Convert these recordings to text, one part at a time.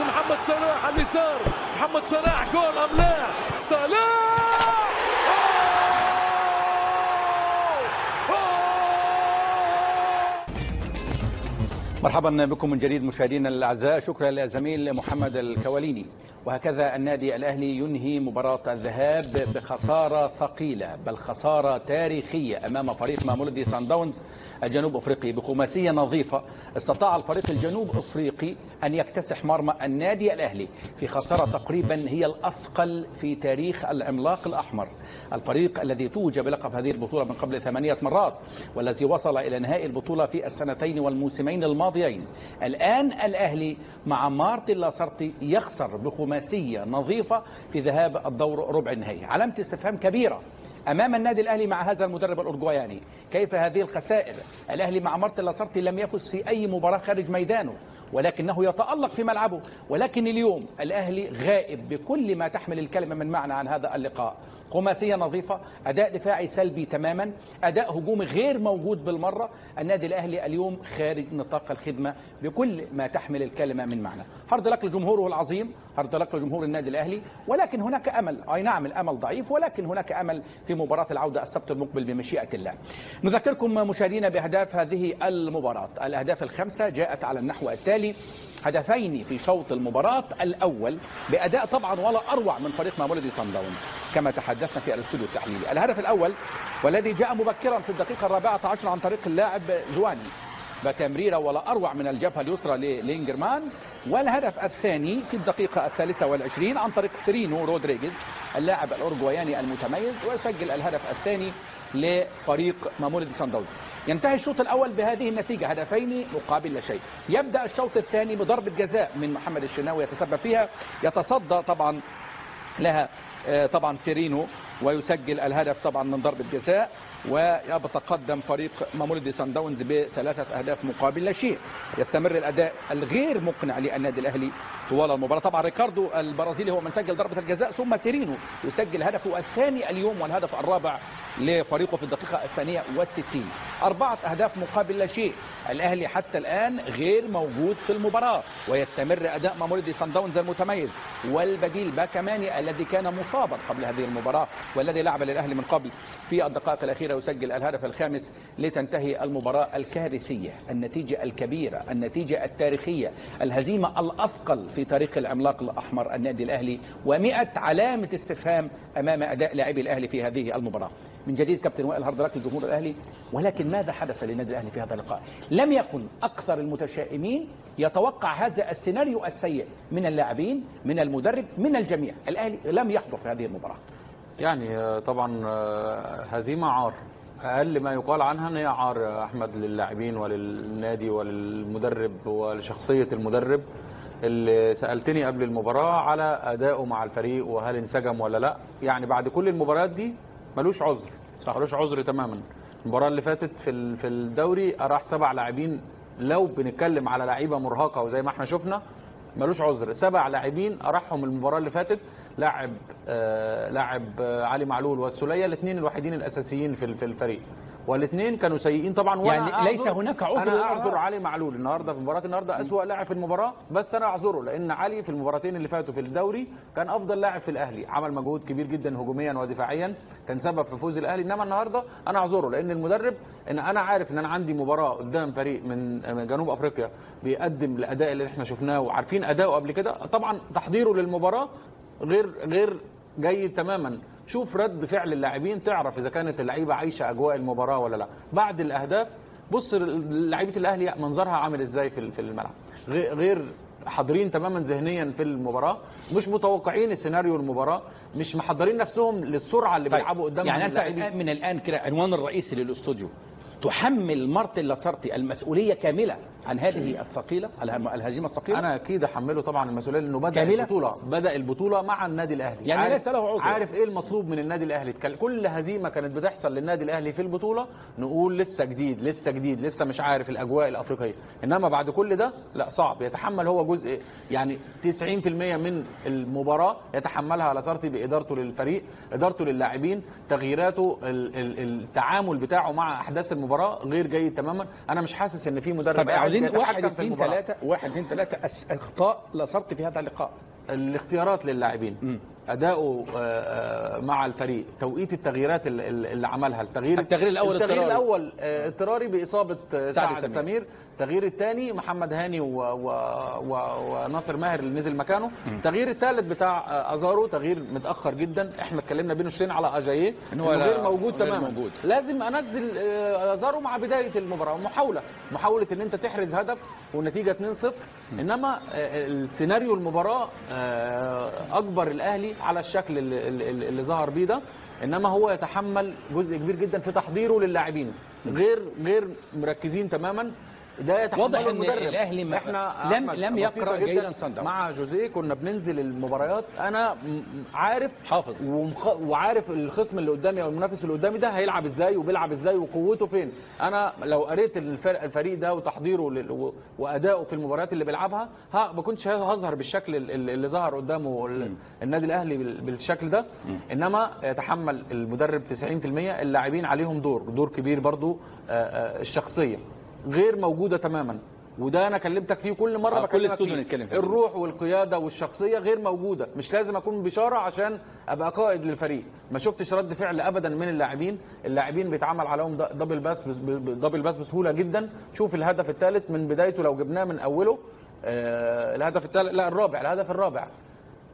ومحمد صلاح على اليسار. محمد صلاح جول ام لا صلاح! مرحبا بكم من جديد مشاهدينا الأعزاء. شكرا للزميل محمد الكواليني. وهكذا النادي الأهلي ينهي مباراة الذهاب بخسارة ثقيلة بل خسارة تاريخية أمام فريق مامولدي سان داونز الجنوب أفريقي. بخماسية نظيفة استطاع الفريق الجنوب أفريقي أن يكتسح مرمى النادي الأهلي في خسارة تقريبا هي الأثقل في تاريخ العملاق الأحمر. الفريق الذي توج بلقب هذه البطولة من قبل ثمانية مرات والذي وصل إلى نهائي البطولة في السنتين والموسمين الماضيين. الآن الأهلي مع مارتن لاسارتي يخسر بخماسيه نظيفة في ذهاب الدور ربع النهائي. علامة استفهام كبيرة أمام النادي الأهلي مع هذا المدرب الأورجواياني. كيف هذه الخسائر؟ الأهلي مع مارتن لاسارتي لم يفز في أي مباراة خارج ميدانه. ولكنه يتألق في ملعبه. ولكن اليوم الأهلي غائب بكل ما تحمل الكلمة من معنى عن هذا اللقاء. خماسيه نظيفة أداء دفاعي سلبي تماما أداء هجومي غير موجود بالمرة. النادي الأهلي اليوم خارج نطاق الخدمة بكل ما تحمل الكلمة من معنى. hard luck لجمهوره العظيم hard luck لجمهور النادي الأهلي. ولكن هناك أمل. أي نعم الأمل ضعيف ولكن هناك أمل في مباراة العودة السبت المقبل بمشيئة الله. نذكركم مشاهدينا بأهداف هذه المباراة. الأهداف الخمسة جاءت على النحو التالي. هدفين في شوط المباراة. الأول بأداء طبعا ولا أروع من فريق مامولدي سان داونز كما تحدثنا في الاستوديو التحليلي. الهدف الأول والذي جاء مبكرا في الدقيقة الرابعة عشر عن طريق اللاعب زواني. بتمريرة ولا أروع من الجبهة اليسرى للينجرمان والهدف الثاني في الدقيقة الثالثة والعشرين عن طريق سيرينو رودريغيز اللاعب الأورجواياني المتميز ويسجل الهدف الثاني لفريق مامولدي سان داونز ينتهي الشوط الأول بهذه النتيجة هدفين مقابل لا شيء. يبدأ الشوط الثاني بضربة جزاء من محمد الشناوي يتسبب فيها. يتصدى طبعا لها طبعا سيرينو ويسجل الهدف طبعا من ضربة جزاء ويتقدم فريق مامولدي سان داونز بثلاثة أهداف مقابل لا شيء. يستمر الأداء الغير مقنع للنادي الأهلي طوال المباراة. طبعا ريكاردو البرازيلي هو من سجل ضربة الجزاء ثم سيرينو يسجل هدفه الثاني اليوم والهدف الرابع لفريقه في الدقيقة الثانية والستين. أربعة أهداف مقابل لا شيء. الأهلي حتى الآن غير موجود في المباراة ويستمر أداء مامولدي سان داونز المتميز. والبديل باكماني الذي كان مصابا قبل هذه المباراة والذي لعب للأهلي من قبل في الدقائق الأخيرة يسجل الهدف الخامس لتنتهي المباراة الكارثية النتيجة الكبيرة النتيجة التاريخية الهزيمة الأثقل في تاريخ العملاق الأحمر النادي الأهلي و100 علامة استفهام أمام أداء لاعبي الأهلي في هذه المباراة. من جديد كابتن وائل هارد لك لجمهور الأهلي ولكن ماذا حدث للنادي الأهلي في هذا اللقاء؟ لم يكن أكثر المتشائمين يتوقع هذا السيناريو السيء من اللاعبين من المدرب من الجميع، الأهلي لم يحضر في هذه المباراة. يعني طبعا هزيمه عار أقل ما يقال عنها إن هي عار يا أحمد للاعبين وللنادي وللمدرب ولشخصية المدرب اللي سألتني قبل المباراة على ادائه مع الفريق وهل انسجم ولا لأ يعني بعد كل المباريات دي ملوش عذر. صح. ملوش عذر تماما. المباراة اللي فاتت في في الدوري راح سبع لاعبين. لو بنتكلم على لعيبة مرهقة وزي ما إحنا شفنا ملوش عذر. سبع لاعبين اراحهم المباراة اللي فاتت. لاعب آه لاعب آه علي معلول والسولية. الاثنين الوحيدين الأساسيين في الفريق. والاثنين كانوا سيئين طبعا. يعني أعذر ليس هناك عذر أنا. أعذر علي معلول النهارده في مباراه النهارده أسوأ لاعب في المباراة بس أنا أعذره لأن علي في المباراتين اللي فاتوا في الدوري كان أفضل لاعب في الأهلي. عمل مجهود كبير جدا هجوميا ودفاعيا كان سبب في فوز الأهلي. إنما النهارده أنا أعذره لأن المدرب إن أنا عارف إن أنا عندي مباراة قدام فريق من من جنوب أفريقيا بيقدم الأداء اللي إحنا شفناه وعارفين أداؤه قبل كده طبعا تحضيره للمباراة غير غير جيد تماما. شوف رد فعل اللاعبين تعرف إذا كانت اللعيبة عايشة أجواء المباراة ولا لا بعد الأهداف بص لعيبة الأهلي منظرها عامل إزاي في في الملعب غير حاضرين تماما ذهنيا في المباراة مش متوقعين السيناريو المباراة مش محضرين نفسهم للسرعة اللي بيلعبوا قدامهم يعني أنت اللاعبين. من الآن كده عنوان الرئيسي للأستوديو تحمل مارتن لاسارتي المسؤولية كاملة عن هذه الثقيلة الهزيمة الثقيلة؟ أنا أكيد أحمله طبعا المسؤولية لأنه بدأ كاملة؟ البطولة بدأ البطولة مع النادي الأهلي. يعني عارف- ليس له عذر. عارف إيه المطلوب من النادي الأهلي؟ كل- هزيمة كانت بتحصل للنادي الأهلي في البطولة نقول لسه جديد لسه جديد لسه مش عارف الأجواء الأفريقية. إنما بعد كل ده لا صعب. يتحمل هو جزء يعني 90% من المباراة يتحملها لاسارتي بإدارته للفريق إدارته للاعبين تغييراته ال- ال- التعامل بتاعه مع أحداث المباراة غير جيد تماما. أنا مش حاسس إن في مدرب يتحكم واحد اثنين. ثلاثة واحد اثنين ثلاثة أس- أخطاء لصرت في هذا اللقاء. الاختيارات للاعبين. أداؤه آه، آه، مع الفريق توقيت التغييرات اللي, عملها. التغيير التغيير الأول التغيير. الأول اضطراري بإصابة آه، سعد سعد سمير. سمير. التغيير الثاني محمد هاني و... و... و... وناصر ماهر اللي نزل مكانه. التغيير الثالث بتاع أزارو تغيير متأخر جدا. إحنا اتكلمنا بين الشين على أجاييه. لا- غير موجود تماما. موجود. لازم أنزل أزارو مع بداية المباراة. محاولة. محاولة إن أنت تحرز هدف والنتيجة 2-0 إنما السيناريو المباراة آه، اجبر على الشكل اللي اللي ظهر بيه ده إنما هو يتحمل جزء كبير جدا في تحضيره للاعبين. غير غير مركزين تماما ده واضح إن المدرب الأهلي ما- إحنا لم- لم جداً جيداً داونز. مع جوزيه كنا بننزل المباريات أنا عارف حافظ. ومخ... وعارف الخصم اللي قدامي أو المنافس اللي قدامي ده هيلعب إزاي وبيلعب إزاي وقوته فين أنا لو قريت الفرق الفريق ده وتحضيره. و... وادائه في المباريات اللي بيلعبها ها ما كنتش هظهر بالشكل ال- ال- اللي ظهر قدامه ال... النادي الأهلي بال... بالشكل ده إنما يتحمل المدرب 90% اللاعبين عليهم دور دور كبير برضو آه، آه، الشخصية غير موجودة تماما. وده أنا كلمتك فيه كل مرة آه، كل استوديو. نتكلم فيه. الروح والقيادة والشخصية غير موجودة. مش لازم أكون بشاره عشان أبقى قائد للفريق. ما شفتش رد فعل ابدا من اللاعبين. اللاعبين بيتعمل عليهم double pass double pass بسهولة جدا. شوف الهدف الثالث من بدايته لو جبناه من أوله. آه الهدف الثالث لا الرابع. الهدف الرابع.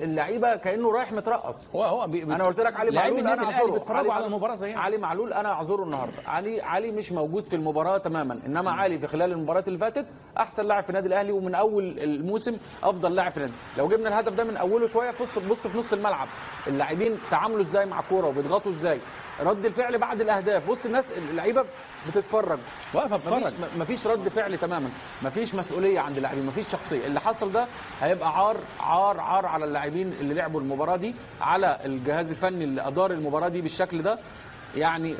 اللعيبه كانه رايح مترقص. هو هو بي- أنا قلت لك علي معلول أنا أعذره. بيتفرجوا على المباراة زينا. علي معلول أنا أعذره النهارده. علي علي مش موجود في المباراة تماما. إنما علي في خلال المباريات اللي فاتت أحسن لاعب في النادي الأهلي ومن أول الموسم أفضل لاعب في النادي. لو جبنا الهدف ده من أوله شوية بص بص في نص الملعب. اللاعبين تعاملوا إزاي مع الكوره وبيضغطوا إزاي؟ رد الفعل بعد الأهداف. بص الناس اللعيبة بتتفرج. مفيش بتتفرج مفيش رد فعل تماما. مفيش مسؤولية عند اللاعبين مفيش شخصية. اللي حصل ده هيبقى عار عار عار على اللاعبين اللي لعبوا المباراة دي على الجهاز الفني اللي أدار المباراة دي بالشكل ده. يعني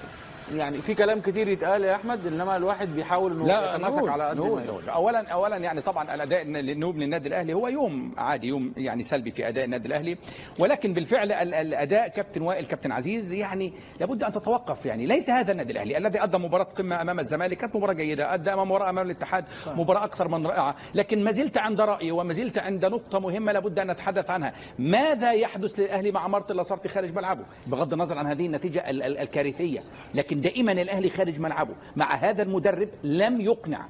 يعني في كلام كتير يتقال يا أحمد إنما الواحد بيحاول إنه يتماسك على قد ما يقدر. اولا اولا يعني طبعا الأداء النوب للنادي الأهلي هو يوم عادي يوم يعني سلبي في أداء النادي الأهلي. ولكن بالفعل ال- الأداء كابتن وائل كابتن عزيز يعني لابد أن تتوقف يعني. ليس هذا النادي الأهلي الذي أدى مباراة قمة أمام الزمالك كانت مباراة جيدة أدى أمام مباراة أمام الاتحاد مباراة أكثر من رائعة. لكن ما زلت عند رأيي وما زلت عند نقطة مهمة لابد أن نتحدث عنها. ماذا يحدث للأهلي مع مارتن لاسارتي خارج ملعبه؟ بغض النظر عن هذه النتيجة ال- ال- الكارثية. لكن دائما الأهلي خارج ملعبه. مع هذا المدرب لم يقنع.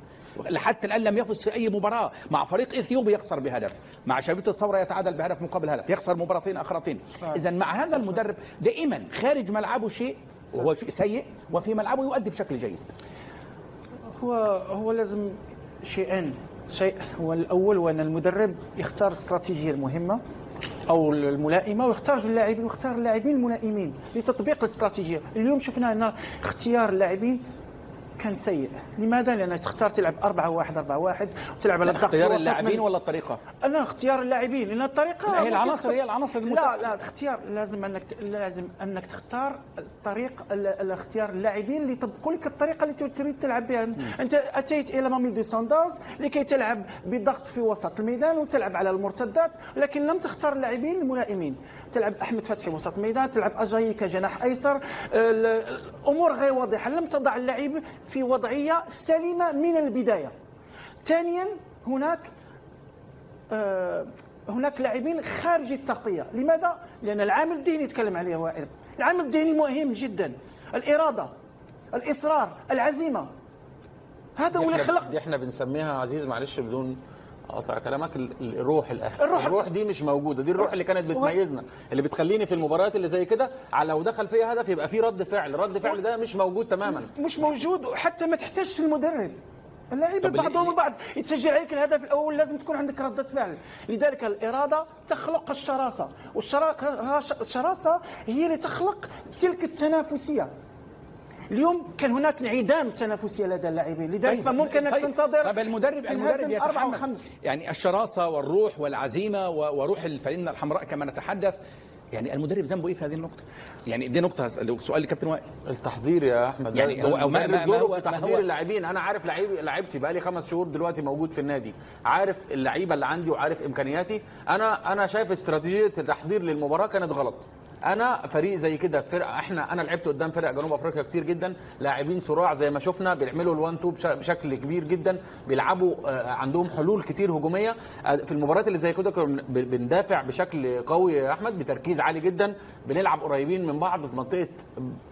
حتى الآن لم يفز في أي مباراة. مع فريق اثيوبيا يخسر بهدف. مع شبيبه الثورة يتعادل بهدف مقابل هدف. يخسر مباراتين آخرتين. اذا مع هذا المدرب دائما خارج ملعبه شيء وهو شيء سيء وفي ملعبه يؤدي بشكل جيد. هو هو لازم شيئين شيء هو الأول هو ان المدرب يختار الاستراتيجيه المهمه أو الملائمة ويختار اللاعبين ويختار اللاعبين الملائمين لتطبيق الاستراتيجية. اليوم شفنا أن اختيار اللاعبين كان سيء. لماذا؟ لأن تختار تلعب 4 1 4 1 وتلعب على الضغط اختيار اللاعبين من- ولا الطريقة؟ أنا اختيار اللاعبين لأن الطريقة لا، هي العناصر هي العناصر لا. لا اختيار لازم أنك لازم أنك تختار الطريق ال- الاختيار اللاعبين اللي يطبقوا لك الطريقة اللي تريد تلعب بها. أنت أتيت إلى ماميدو ساندرز لكي تلعب بضغط في وسط الميدان وتلعب على المرتدات لكن لم تختار اللاعبين الملائمين. تلعب أحمد فتحي وسط الميدان تلعب أجاي كجناح أيسر ال- الأمور غير واضحة. لم تضع اللعيب في وضعية سليمة من البداية. ثانيا هناك آه، هناك لاعبين خارج التغطية. لماذا؟ لأن العامل الذهني يتكلم عليه وائل. العامل الذهني مهم جدا. الإرادة الإصرار العزيمة. هذا هو اللي خلق دي إحنا بنسميها عزيز معلش بدون قطع كلامك. ال- ال- الروح الاهلي الروح- الروح دي مش موجودة. دي الروح اللي كانت بتميزنا اللي بتخليني في المباريات اللي زي كده على لو دخل فيها هدف يبقى في رد فعل. رد فعل ده مش موجود تماما. مش موجود وحتى ما تحتاجش المدرب. اللعيبة بعضهم البعض يتسجل عليك الهدف الأول لازم تكون عندك ردة فعل. لذلك الإرادة تخلق الشراسة والشراسه هي اللي تخلق تلك التنافسية. اليوم كان هناك انعدام تنافسيه لدى اللاعبين لذلك فممكن انك تنتظر طيب المدرب المدرب يتحمل. يعني الشراسة والروح والعزيمة وروح الفانله الحمراء كما نتحدث يعني المدرب ذنبه إيه في هذه النقطة؟ يعني دي نقطة سؤال لكابتن وائل. التحضير يا أحمد. يعني هو- ما- ما- هو- تحضير اللاعبين أنا عارف لعيب لعيبتي بقى لي خمس شهور دلوقتي موجود في النادي عارف اللعيبة اللي عندي وعارف إمكانياتي. أنا أنا شايف استراتيجية التحضير للمباراة كانت غلط. أنا فريق زي كده فرقه إحنا أنا لعبت قدام فرق جنوب افريقيا كتير جدا لاعبين صراع زي ما شفنا بيعملوا الوان تو بش- بشكل كبير جدا بيلعبوا آه، عندهم حلول كتير هجومية. آه، في المباريات اللي زي كده بندافع بشكل قوي يا أحمد بتركيز عالي جدا بنلعب قريبين من بعض في منطقة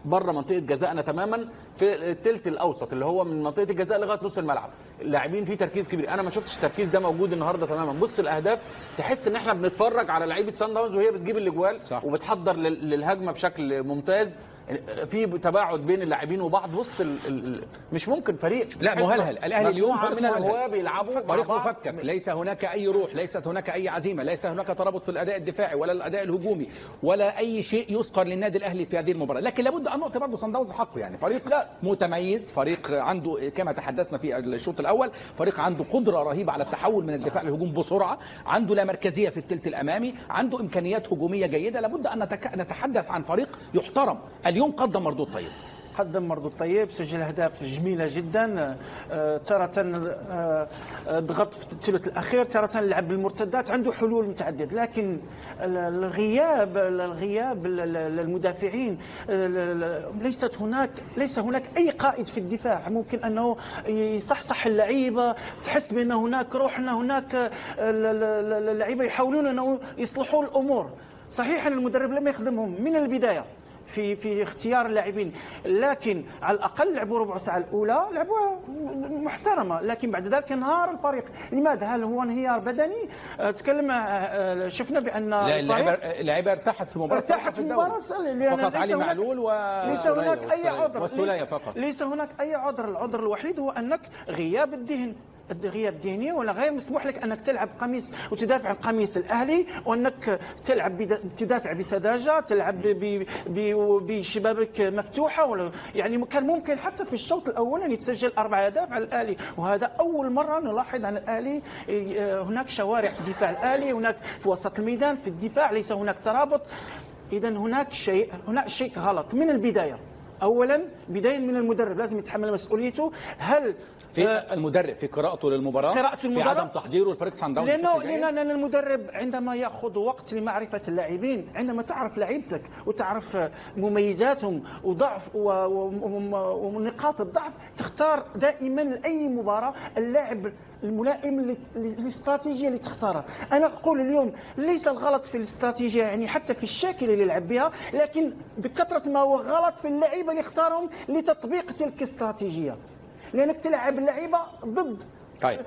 بره منطقة جزائنا تماما في الثلث الأوسط اللي هو من منطقة الجزاء لغاية نص الملعب. اللاعبين فيه تركيز كبير. أنا ما شفتش التركيز ده موجود النهارده تماما. بص الأهداف تحس إن إحنا بنتفرج على لعيبة سان داونز وهي بتجيب الأجوال. وبتحضر للهجمة بشكل ممتاز. في تباعد بين اللاعبين وبعض بص ال ال مش ممكن فريق لا مهلهل الأهلي اليوم فريق من. الهواه بيلعبوا فريق. مفكك ليس هناك أي روح ليست هناك أي عزيمة ليس هناك ترابط في الأداء الدفاعي ولا الأداء الهجومي ولا أي شيء يذكر للنادي الأهلي في هذه المباراة لكن لابد أن نعطي برضه صن داونز حقه يعني فريق لا. متميز فريق عنده كما تحدثنا في الشوط الأول فريق عنده قدرة رهيبة على التحول من الدفاع للهجوم بسرعة عنده لا مركزية في الثلث الأمامي عنده إمكانيات هجومية جيدة لابد أن نتحدث عن فريق يحترم اليوم قدم مردود طيب قدم مردود طيب سجل أهداف جميلة جدا. آه، تارة آه، آه، ضغط في الثلث الأخير تارة لعب بالمرتدات عنده حلول متعددة. لكن ال- الغياب الغياب ال- ال- المدافعين ال- ال- ليست هناك ليس هناك أي قائد في الدفاع. ممكن أنه يصحصح اللعيبة تحس بأن هناك روح ان هناك ال- ال- ال- اللعيبه يحاولون أنه يصلحوا الأمور. صحيح أن المدرب لم يخدمهم. من البداية؟ في في اختيار اللاعبين لكن على الأقل لعبوا ربع ساعة الأولى لعبوا محترمة. لكن بعد ذلك انهار الفريق. لماذا؟ هل هو انهيار بدني؟ أه، تكلم أه، أه، شفنا بأن لا اللعيبة ارتاحت في المباراة ارتاحت في. المباراة فقط علي معلول و ليس هناك أي. عذر. فقط. ليس هناك أي عذر. العذر الوحيد هو أنك غياب الذهن. غياب ذهني ولا غير مسموح لك أنك تلعب قميص وتدافع عن قميص الأهلي وأنك تلعب تدافع بسذاجة تلعب بشبابك مفتوحة ولا يعني كان ممكن حتى في الشوط الأول أن يتسجل أربع أهداف على الأهلي وهذا أول مرة نلاحظ عن الأهلي هناك شوارع في الدفاع الأهلي هناك في وسط الميدان في الدفاع ليس هناك ترابط. اذا هناك شيء هناك شيء غلط من البداية. اولا بداية من المدرب لازم يتحمل مسؤوليته. هل في المدرب في قراءته للمباراة قراءة في. عدم تحضيره لفريق سان داونز لأنه. لأن لأن المدرب عندما يأخذ وقت لمعرفة اللاعبين عندما تعرف لعيبتك وتعرف مميزاتهم وضعف ونقاط الضعف تختار دائما لأي مباراة اللاعب الملائم لل- للاستراتيجية اللي تختارها أنا أقول اليوم ليس الغلط في الاستراتيجية يعني حتى في الشكل اللي يلعب بها لكن بكثرة ما هو غلط في اللعيبة اللي اختارهم لتطبيق تلك الاستراتيجية لانك تلعب اللعيبه ضد طيب.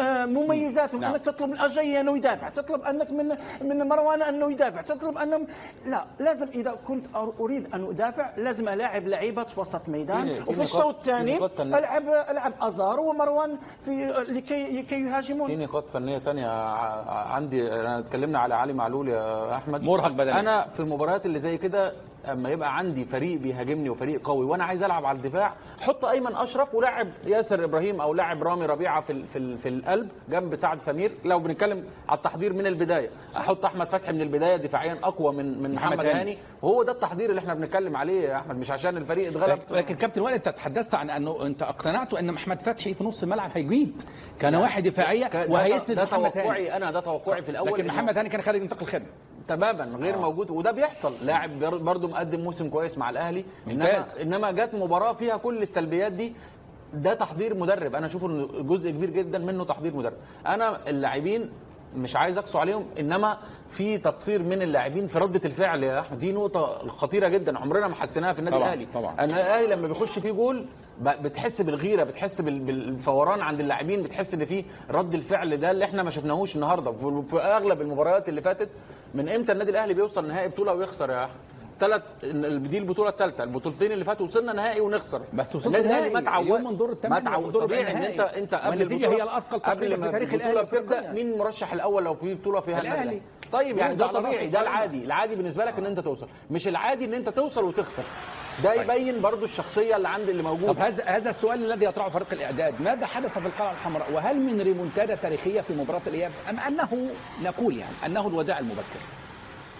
آه، مميزاتهم نعم. انك تطلب من اجاي انه يدافع تطلب انك من من مروان انه يدافع تطلب انه لا لازم اذا كنت اريد ان ادافع لازم الاعب لعيبه في وسط ميدان في- في وفي الشوط في الثاني. العب العب ازار ومروان في لكي لكي في يهاجمون نقاط فنيه تانية ع- عندي انا اتكلمنا على علي معلول يا احمد مرهق بدنيا. أنا في المباريات اللي زي كده أما يبقى عندي فريق بيهاجمني وفريق قوي وأنا عايز ألعب على الدفاع حط أيمن أشرف ولاعب ياسر إبراهيم أو لاعب رامي ربيعة في ال- في ال- في القلب جنب سعد سمير. لو بنتكلم على التحضير من البداية أحط أحمد فتحي من البداية دفاعيا أقوى من من محمد هاني. وهو ده التحضير اللي إحنا بنتكلم عليه يا أحمد مش عشان الفريق اتغلب. لكن كابتن وائل أنت تحدثت عن أنه أنت اقتنعت أن محمد فتحي في نص الملعب هيجيب كان واحد دفاعية ده- وهيسند ده محمد هاني. توقعي أنا ده توقعي في الأول لكن محمد هاني كان خارج نطاق الخدمه تماما غير آه. موجود وده بيحصل لاعب بر- برضه مقدم موسم كويس مع الأهلي إنما. إنما جت مباراة فيها كل السلبيات دي ده تحضير مدرب أنا أشوف ان جزء كبير جدا منه تحضير مدرب أنا اللاعبين مش عايز اقسو عليهم انما في تقصير من اللاعبين في ردة الفعل يا أحمد. دي نقطة خطيرة جدا عمرنا ما حسيناها في النادي الأهلي. طبعاً. أنا الاهلي لما بيخش فيه جول بتحس بالغيرة بتحس بال- بالفوران عند اللاعبين بتحس إن في رد الفعل ده اللي إحنا ما شفناهوش النهارده. في أغلب المباريات اللي فاتت من إمتى النادي الأهلي بيوصل نهائي بطولة ويخسر يا أحمد؟ ثلاث دي البطولة الثالثة. البطولتين اللي فاتوا وصلنا نهائي ونخسر. بس النادي الاهلي ما نهائي. تعود من دور ما الثمانية تعود طبيعي إن. أنت انت قبل البطولة- هي تقريباً قبل ما في تاريخ البطولة بتبدأ. مين المرشح الأول لو في بطولة فيها. الأهلي. طيب يعني ده طبيعي ده. العادي. العادي بالنسبة لك إن أنت توصل. مش العادي إن أنت توصل وتخسر. ده يبين برضو الشخصية اللي عند اللي موجود طب هذا هذا السؤال الذي يطرحه فريق الإعداد. ماذا حدث في القلعة الحمراء؟ وهل من ريمونتادا تاريخية في مباراة الإياب؟ أم أنه نقول يعني أنه الوداع المبكر؟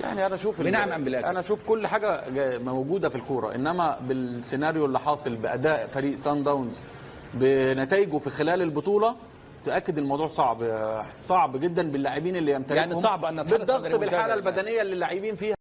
يعني أنا أشوف بنعم أم بلا؟ أنا أشوف كل حاجة موجودة في الكورة إنما بالسيناريو اللي حاصل بأداء فريق سان داونز بنتائجه في خلال البطولة تأكد الموضوع صعب صعب جدا باللاعبين اللي يمتلكهم يعني صعب عن بالضغط بالحالة يعني. البدنية اللي اللاعبين فيها